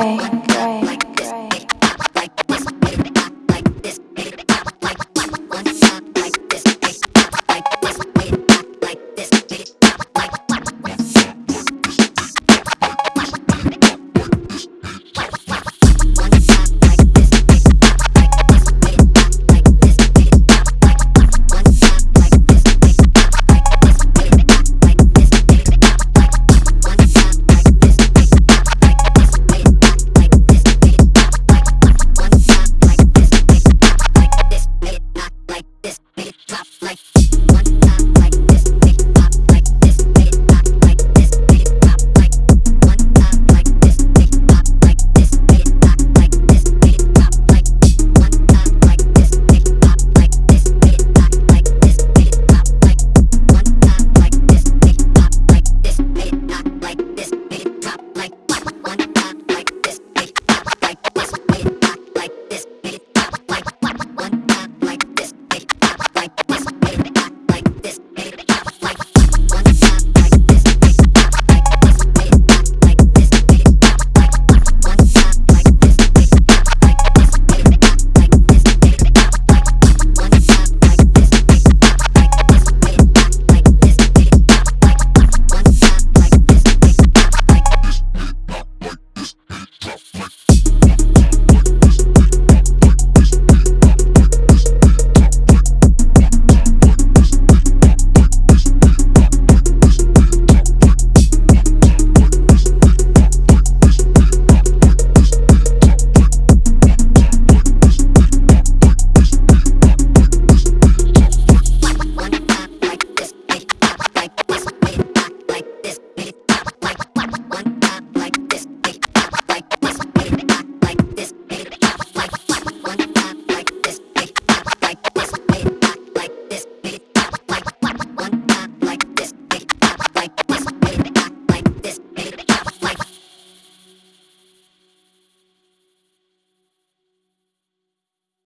way.